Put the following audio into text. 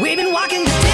We've been walking the